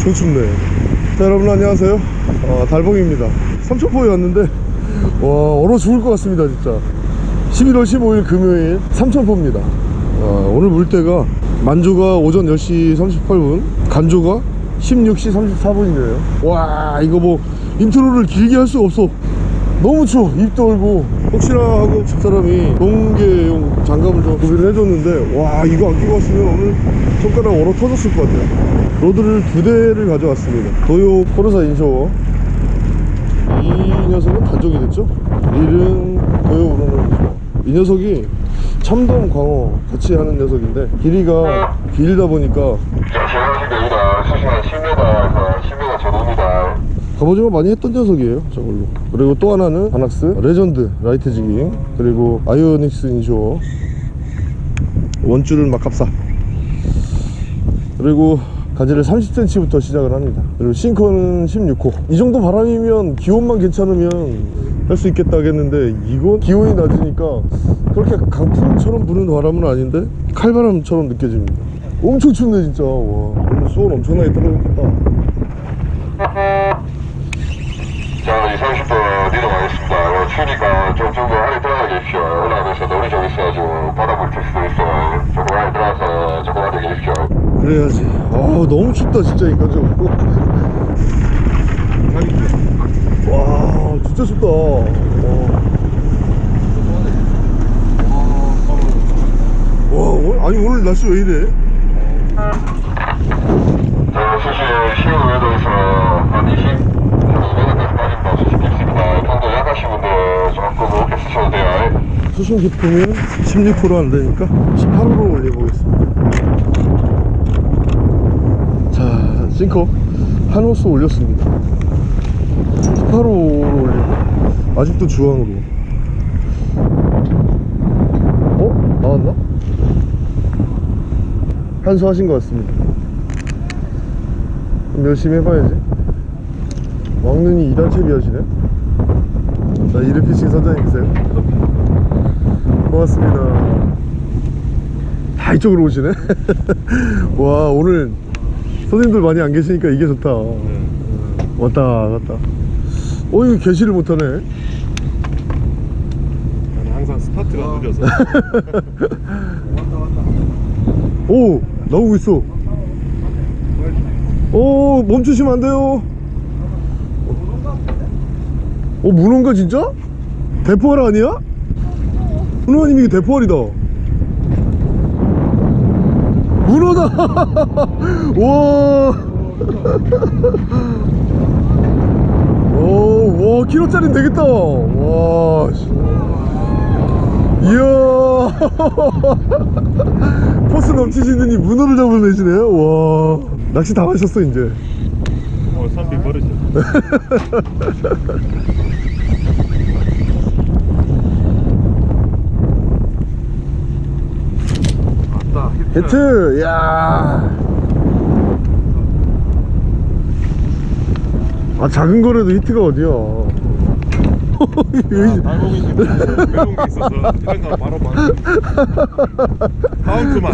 춥네 자 여러분 안녕하세요. 어, 달봉입니다. 삼천포에 왔는데 와 얼어 죽을 것 같습니다 진짜. 11월 15일 금요일 삼천포입니다. 어, 오늘 물때가 만조가 오전 10시 38분 간조가 16시 34분이네요. 와 이거 뭐 intro를 길게 할 수가 없어. 너무 추워. 입도 얼고. 혹시나 하고 집사람이 동계용 장갑을 좀 구비를 해줬는데 와 이거 안 끼고 왔으면 오늘 손가락 얼어 터졌을 것 같아요 rod를 두 대를 가져왔습니다. 도요 코르사 inshore 이 녀석은 단종이 됐죠? 릴은 도요 우르는 이 녀석이 참돔 광어 같이 하는 녀석인데 길이가 길다 보니까 자, 지나가시면 됩니다. 수심한 10m에서 10m 전후입니다. 갑오징어 많이 했던 녀석이에요 저걸로. 그리고 또 하나는 바낙스 레전드 light jigging 그리고 아이오닉스 inshore 원줄은 막합사. 그리고 가지를 30cm부터 시작을 합니다. 그리고 싱커는 16호. 이 정도 바람이면 기온만 괜찮으면 할 수 있겠다 하겠는데 이건 기온이 낮으니까 그렇게 강풍처럼 부는 바람은 아닌데 칼바람처럼 느껴집니다. 엄청 춥네 진짜. 와 오늘 수온 엄청나게 떨어졌겠다 자, 이제 30분 내려가겠습니다. 어, 추우니까 좀 정도 안에 들어가 계십시오. 올라가면서 놀이 좀 있어가지고 바닥을 칠 수도 있어. 조금 안에 들어가서 조금 안에 계십시오. 그래야지 아 너무 춥다 진짜 인간적으로 와 진짜 춥다 와. 와 아니 오늘 날씨 왜 이래 자, 수심 15m에서 한 20, 한 2m까지 빠진다. 수심 약하신 분들 조금. 수심 깊으면 16% 안되니까 18호로 올려보겠습니다. 자 싱커. 한 호수 올렸습니다. 18호로 올리고 아직도 주황으로. 어? 나왔나? 한수 하신 것 같습니다. 열심히 해봐야지. 왕눈이 이단 채비 하시네 나 이르피싱 선장님이세요? 고맙습니다. 다 이쪽으로 오시네? 와 오늘 손님들 많이 안 계시니까 이게 좋다. 왔다 왔다. 어 이거 개시를 못하네. 나는 항상 스타트가 느려서. 오 나오고 있어. 오 멈추시면 안 돼요 어 문어인가 진짜? 대포알 아니야? 문어님 이게 대포알이다 문어다 와 오, 와, 키로짜리 되겠다. 와, 씨. 이야. 포스 넘치시더니 문어를 잡아내시네요. 와, 낚시 다 하셨어, 이제. 어, 선비 버릇이 맞다 히트, 야. 아, 작은 거라도 히트가 어디야. 여기- 달봉이 매운 게 있어서 이런 거 바로 막 카운트만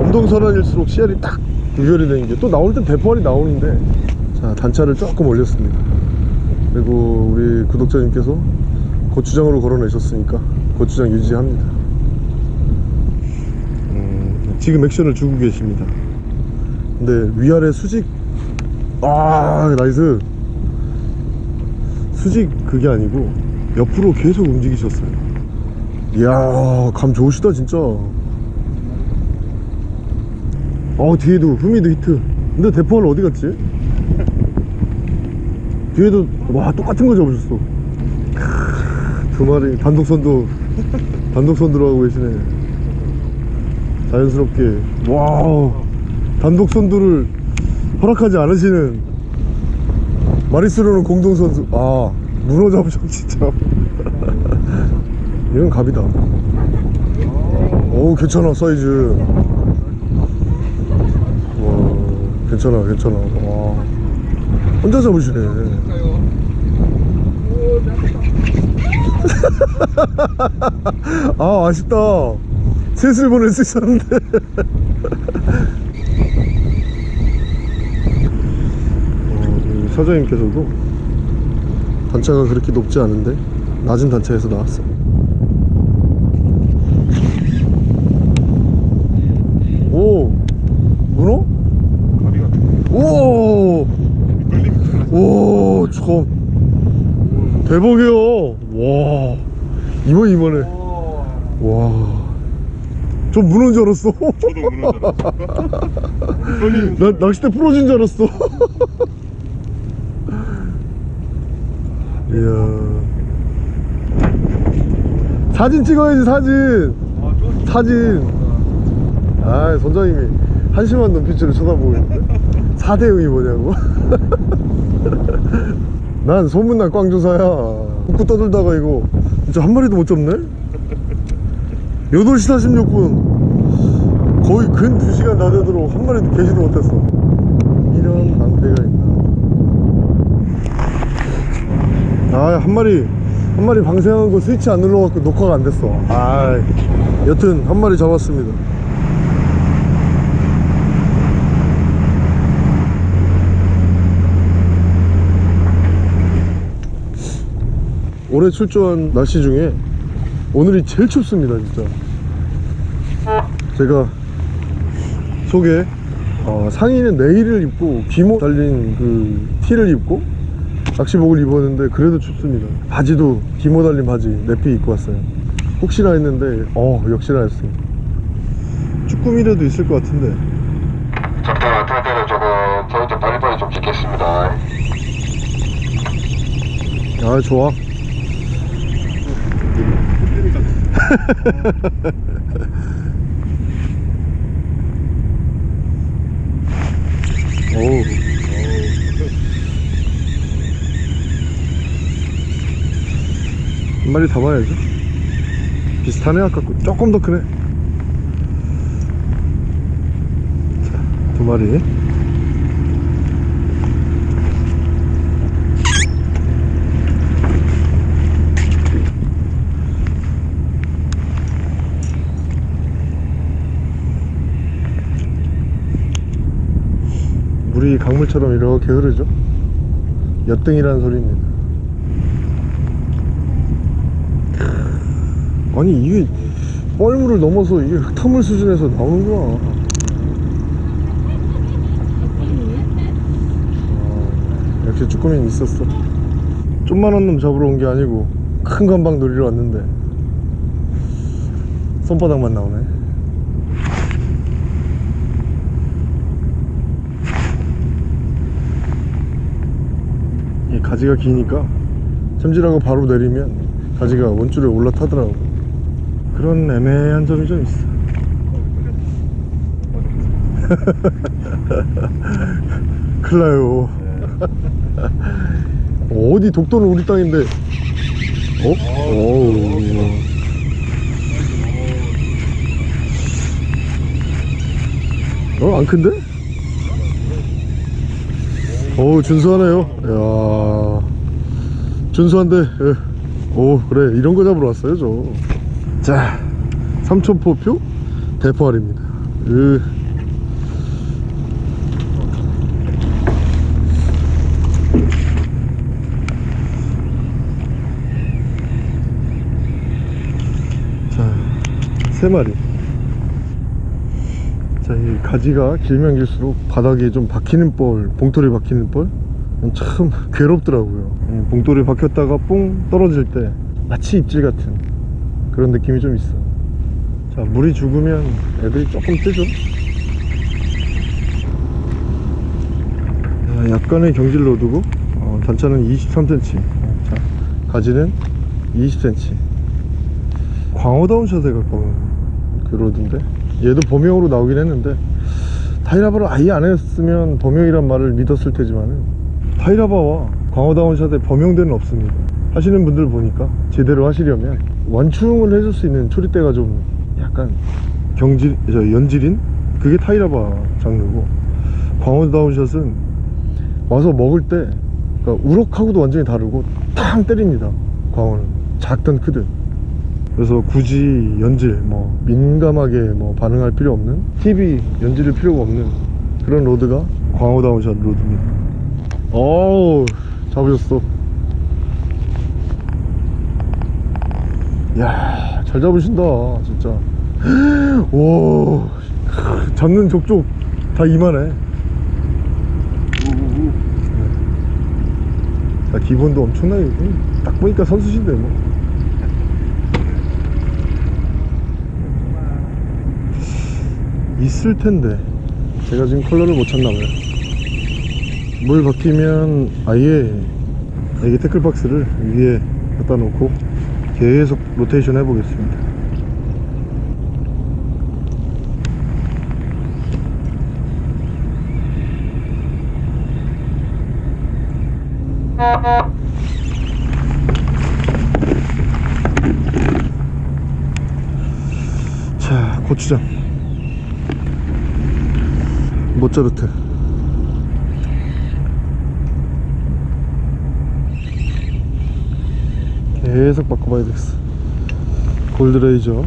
엄동설한일수록 씨알이 딱 구별이 되는 게 또 나올 땐 대포알이 나오는데 자 단차를 조금 올렸습니다 그리고 우리 구독자님께서 고추장으로 걸어내셨으니까 고추장 유지합니다. 음, 지금 액션을 주고 계십니다. 근데 위아래 수직 아 나이스. 수직 그게 아니고 옆으로 계속 움직이셨어요. 이야 감 좋으시다 진짜. 어 뒤에도 후미도 히트. 근데 대포알 어디 갔지? 뒤에도 와 똑같은 거 잡으셨어 크, 두 마리 단독선도 단독선 들어가고 계시네. 자연스럽게. 와 단독선두를 허락하지 않으시는 마리스로는 공동선수. 아 문어 잡으셨 진짜. 이건 갑이다. 오 괜찮아 사이즈. 와 괜찮아 괜찮아. 와. 혼자 잡으시네 아 아쉽다. 셋을 보낼 수 있었는데. 사장님께서도 단차가 그렇게 높지 않은데 낮은 단차에서 나왔어. 오 문어? 가비가 오! 끌리면 오, 참. 대박이야. 와. 이번, 이번에. 와. 좀 문어인 줄 알았어. 저도 무는 줄 알았어 나 낚싯대 부러진 줄 알았어. 이야. 사진 찍어야지, 사진. 사진. 아, 선장님이 한심한 눈빛으로 쳐다보고 있는데. 4대0이 뭐냐고. 난 소문난 꽝조사야. 웃고 떠들다가 이거 진짜 한 마리도 못 잡네? 8시 46분. 거의 근 2시간 다 되도록 한 마리도 계시도 못했어. 이런 낭패가 있나. 아, 한 마리, 한 마리 방생한 거 스위치 안 눌러갖고 녹화가 안 됐어. 아, 여튼 한 마리 잡았습니다. 올해 출조한 날씨 중에 오늘이 제일 춥습니다, 진짜. 제가 속에 어, 상의는 네일을 입고 기모 달린 그 티를 입고 낚시복을 입었는데 그래도 춥습니다. 바지도 기모 달린 바지 내피 입고 왔어요. 혹시나 했는데 어 역시나 했습니다 쭈꾸미라도 있을 것 같은데. 적당한 상태는 조금 저희 좀 빨리빨리 좀 찍겠습니다. 아 좋아 어우 한 마리 다 봐야죠 비슷하네 아까 거. 조금 더 크네. 자, 두 마리 물이 강물처럼 이렇게 흐르죠? 엿등이라는 소리입니다. 크, 아니 이게 뻘물을 넘어서 이게 흙탕물 수준에서 나오는구나 아, 역시 쭈꾸미는 있었어. 좀만한 놈 잡으러 온 게 아니고 큰 감방 노리러 왔는데. 손바닥만 나오네 이 가지가 기니까 챔질하고 바로 내리면 가지가 원줄에 올라타더라고 그런 애매한 점이 좀 있어 큰일 나요 어디 독도는 우리 땅인데 어? 어우 어? 안 큰데? 어우 준수하네요. 이야. 준수한데 예. 오 그래. 이런 거 잡으러 왔어요 저자 삼천포표 대포알입니다. 으. 자 세 마리 자, 이 가지가 길면 길수록 바닥에 좀 박히는 뻘, 봉돌이 박히는 뻘? 참 괴롭더라고요. 이 봉돌이 박혔다가 뽕 떨어질 때 마치 입질 같은 그런 느낌이 좀 있어. 자, 물이 죽으면 애들이 조금 뜨죠. 자, 약간의 경질로 두고 어, 단차는 23cm. 자, 가지는 20cm. 광어다운 샷에 가까운 그러던데 얘도 범용으로 나오긴 했는데 타이라바를 아예 안 했으면 범용이란 말을 믿었을 테지만은 타이라바와 광어다운샷에 범용대는 없습니다. 하시는 분들 보니까 제대로 하시려면 완충을 해줄 수 있는 초리대가 좀 약간 경질, 저 연질인? 그게 타이라바 장르고 광어다운 샷은 와서 먹을 때 그러니까 우럭하고도 완전히 다르고 탕 때립니다. 광어는 작든 크든 그래서 굳이 연질 뭐 민감하게 뭐 반응할 필요 없는 tip이 연질일 필요가 없는 그런 로드가 광호다운샷 로드입니다. 어우 잡으셨어. 이야 잘 잡으신다 진짜. 오 잡는 족족 다 이만해. 자, 기본도 엄청나게 음, 딱 보니까 선수신데 뭐 있을 텐데. 제가 지금 컬러를 못 찾나 봐요. 물 바뀌면 아예 이게 태클박스를 위에 갖다 놓고 계속 로테이션 해 보겠습니다. 자 고추장 모짜르트. 계속 바꿔봐야 되겠어. 골드레이저.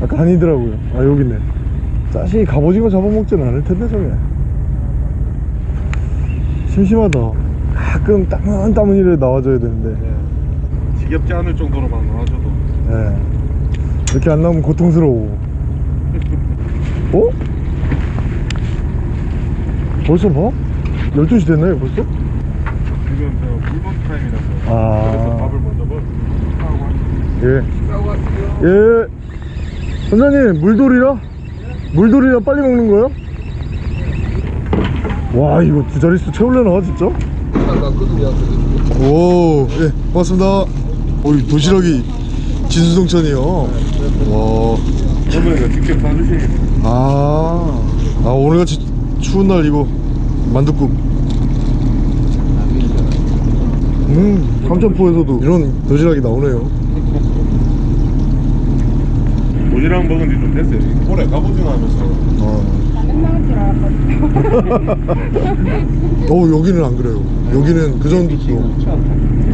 아까 아니더라고요. 아 여기 있네. 자식이 갑오징어 잡아먹진 않을 텐데 저게. 심심하다. 가끔 땀은 땀은이라도 나와줘야 되는데 지겹지 않을 정도로만 나와줘도 예. 이렇게 안 나오면 고통스러워 어? 벌써 봐? 12시 됐나요 벌써? 지금 저 물건 타임이라서 아. 그래서 밥을 먼저 먹고 예. 예. 선장님, 물돌이라? 물돌이라 빨리 먹는 거예요? 와, 이거 두 자릿수 채울래나, 진짜? 오, 예, 고맙습니다. 오, 이 도시락이 진수성찬이요. 와, 어머니가 직접 사주시니까 아, 아, 오늘같이 추운 날 이거 만둣국. 음, 삼천포에서도 이런 도시락이 나오네요. 오지랑 먹은 지 좀 됐어요 올해 갑오징어 하면서 아. 어 여기는 안 그래요 여기는 그 정도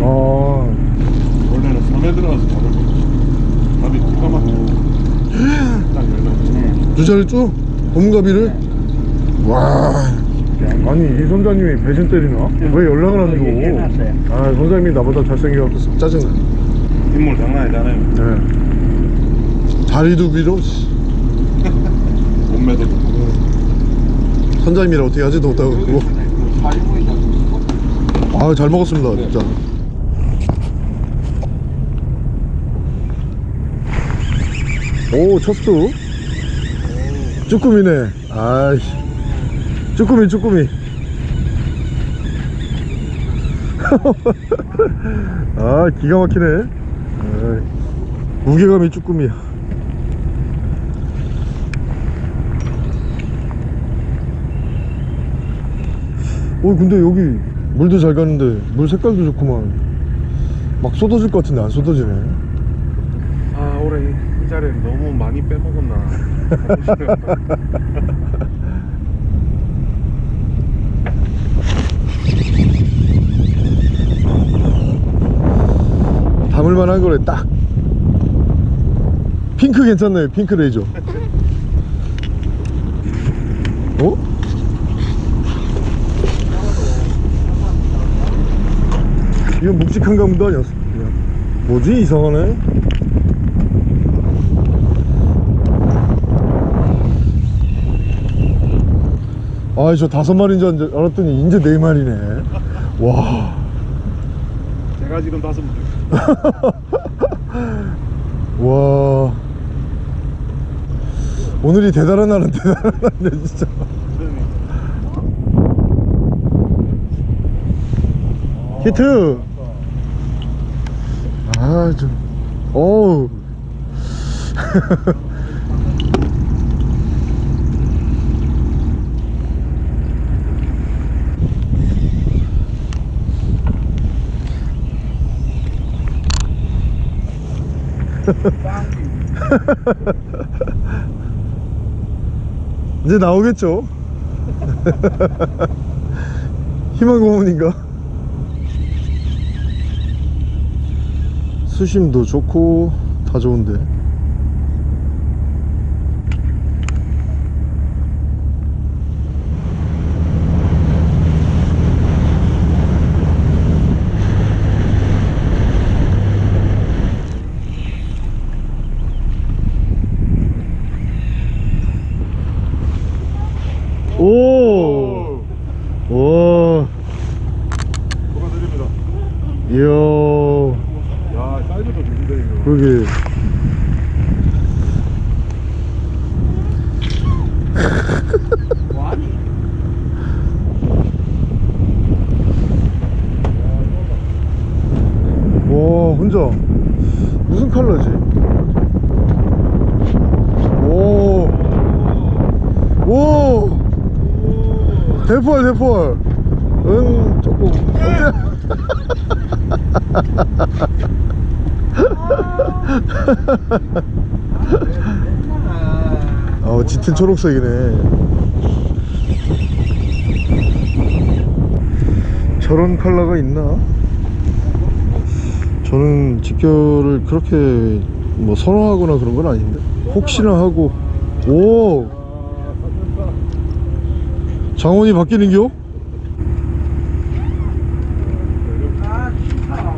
아 들어가서 잡을 거예요 밥이 기가 막히고 딱 열면 두 자릿수? 고문가비를? 와 아니 이 선장님이 배신 때리나? 왜 연락을 안 줘? 아 선장님이 나보다 잘생겨갖고 짜증나 인물 장난 아니잖아요 네. 다리도 길어 씨. 몸매도 좋고 선장님이라 어떻게 하지도 못하고 아잘 먹었습니다 진짜 오 첫수. 쭈꾸미네. 아이씨. 쭈꾸미 쭈꾸미. 아 기가 막히네. 아이, 무게감이 쭈꾸미야. 어 근데 여기 물도 잘 가는데 물 색깔도 좋구만. 막 쏟아질 것 같은데 안 쏟아지네. 아 올해 이, 이 자리에 너무 많이 빼먹었나. 담을 만한 거래 딱. 핑크 괜찮네 핑크 레이저. 어? 이건 묵직한 가문도 아니었어? 뭐지 이상하네 아이 저 다섯 마리인 줄 알- 알았더니 이제 네 마리네. 와. 제가 지금 다섯 분 와. 오늘이 대단한 날은 대단한 날이네 진짜. 히트. 아좀. 어우 이제 나오겠죠 희망 고문인가? 수심도 좋고 다 좋은데 오! 와, 축하드립니다. 이야, 야, 사이즈도 좋은데, 이거. 그러게. 와, 혼자 무슨 컬러지? 오, 오, 대포알. 응, 조금 어때? 어, 짙은 초록색이네. 저런 컬러가 있나? 저는 직결을 그렇게 뭐 선호하거나 그런 건 아닌데. 혹시나 하고, 오! 장원이 바뀌는겨?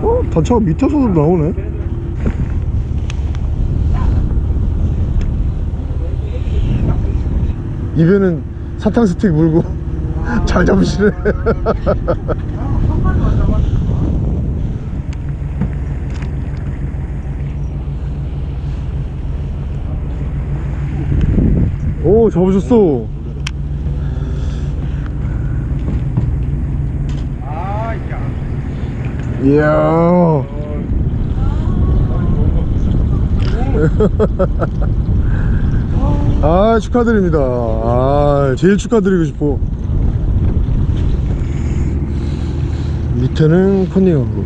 어? 단차가 밑에서도 나오네? 입에는 사탕 스틱 물고 잘 잡으시네 오 잡으셨어 이야 아 축하드립니다. 아 제일 축하드리고 싶어. 밑에는 컨닝하고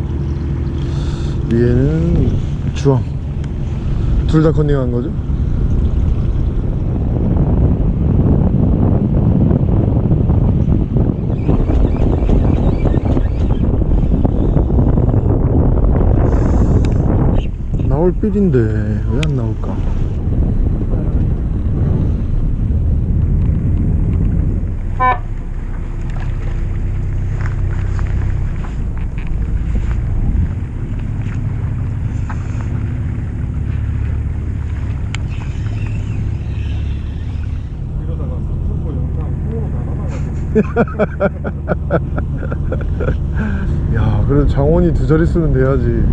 위에는 주황. 둘 다 컨닝한 거죠 나올 빌인데 왜 안 나올까? 야 그래도 장원이 두 자릿수는 돼야지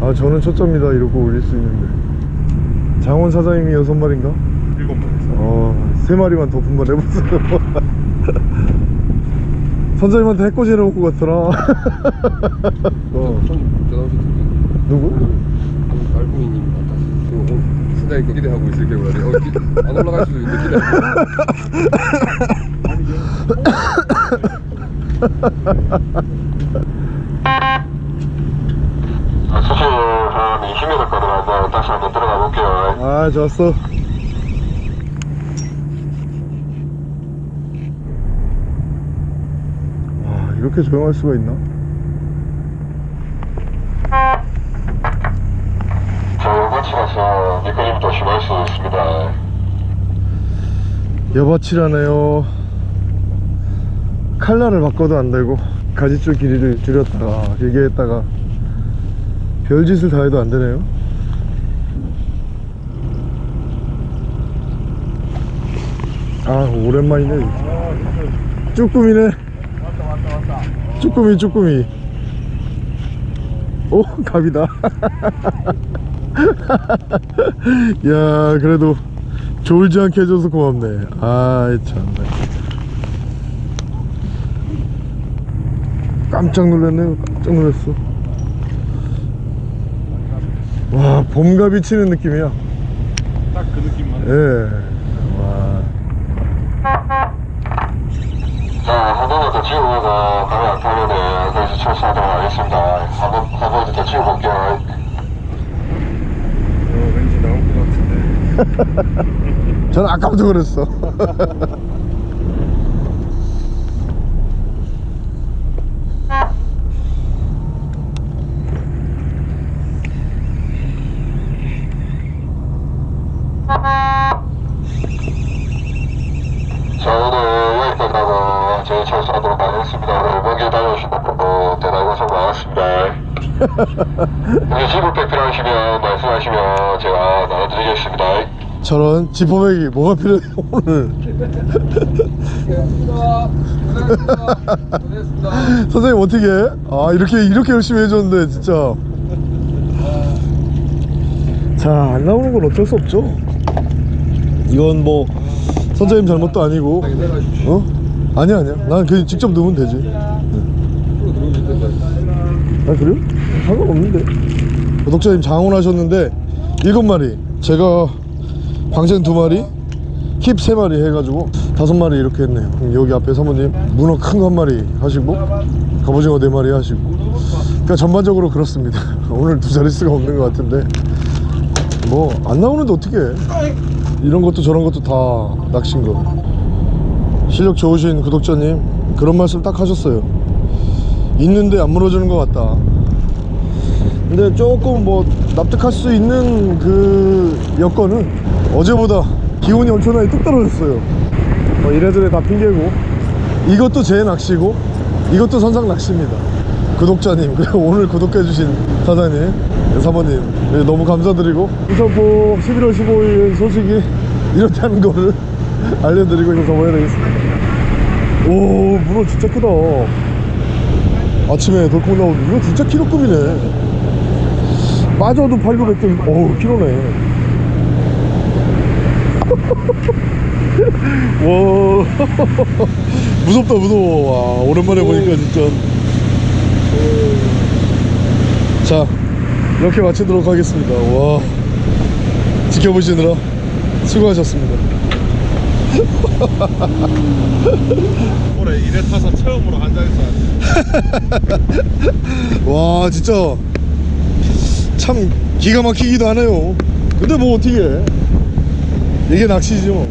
아 저는 초짜입니다 이러고 올릴 수 있는데 장원 사장님이 여섯 마리인가? 일곱 마리 어세 마리만 더 분발해보세요 선장님한테 해코지 해놓고 갔더라 어. 누구? 달봉이님 같았어. 수다 이 거 기대하고 있을 경우라도 어, 기- 안 올라갈 수도 있는데 기대. 수실 한 20m 거리로 한번 다시 한번 들어가 볼게요. 아 좋았어 와 이렇게 조용할 수가 있나? 저 여과치라서 미끄럼도 심할 수 있습니다. 여바치라네요 칼날을 바꿔도 안 되고 가지줄 길이를 줄였다가 길게 했다가 별짓을 다 해도 안 되네요. 아 오랜만이네. 쭈꾸미네. 쭈꾸미 쭈꾸미. 오 갑이다. 야 그래도 졸지 않게 해줘서 고맙네. 아이 참네 깜짝 놀랐네요. 깜짝 놀랐어 와 봄갑이 치는 느낌이야 딱 그 느낌만 예. 와. 자, 한 번만 더 찍어보고 가면 안 타면은 그래서 철수하도록 하겠습니다. 한 번, 한번더 찍어볼게요. 어, 왠지 나올 것 같은데 저는 아까부터 그랬어 자 오늘 여기까지 하고 저희 철수하도록 하겠습니다 오늘 먼길 다녀오신다 어, 대단히 고생 많았습니다 우리 지불백 말씀하시면 제가 나눠드리겠습니다 저런 지퍼백이 뭐가 필요해 오늘. 선생님 어떻게 해? 아 이렇게 이렇게 열심히 해줬는데 진짜 자안 나오는 건 어쩔 수 없죠 이건 뭐 선생님 잘못도 아니고. 어? 아니야 아니야 난 그냥 직접 넣으면 되지. 아 그래요? 상관없는데 구독자님 장원하셨는데 일곱 마리 제가 방생 두 마리 킵세 마리 해가지고 다섯 마리 이렇게 했네요. 그럼 여기 앞에 사모님 문어 큰 거 한 마리 하시고 갑오징어 네 마리 하시고. 그러니까 전반적으로 그렇습니다. 오늘 두 자릿수가 없는 것 같은데. 뭐 안 나오는데 어떻게 해. 이런 것도 저런 것도 다 낚시인 거. 실력 좋으신 구독자님 그런 말씀 딱 하셨어요. 있는데 안 물어주는 것 같다 근데 조금 뭐 납득할 수 있는 그 여건은 어제보다 기온이 엄청나게 뚝 떨어졌어요. 뭐 이래저래 다 핑계고. 이것도 제 낚시고 이것도 선상 낚시입니다. 구독자님 그리고 오늘 구독해주신 사장님 네, 사모님 네, 너무 감사드리고. 인천포 11월 15일 소식이 이렇다는 거를 알려드리고 이거 접어야 되겠습니다. 오 문어 진짜 크다. 아침에 덜컥 나오는데 이거 진짜 키로급이네 빠져도 8, 900점 어우 키로네. 와. 무섭다 무서워. 와 오랜만에 보니까 진짜. 자 이렇게 마치도록 하겠습니다. 와. 지켜보시느라 수고하셨습니다. 올해 일에 타서 처음으로 한잔했어 와 진짜 참 기가 막히기도 하네요. 근데 뭐 어떻게 해? 이게 낚시죠